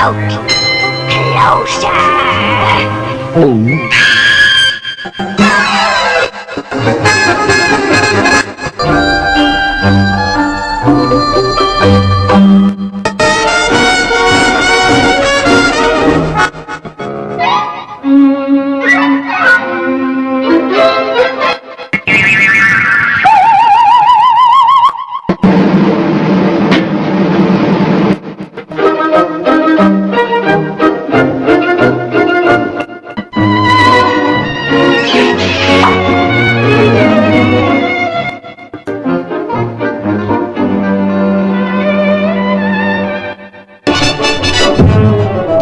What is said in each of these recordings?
Closer.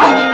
Bye.